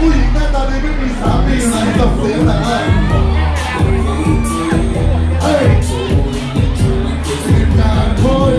ผู้หญิงหน้าตาดีไม่มีสามีอยู่ไหนตบเสียงแต่ว่เฮ้ยงานโทย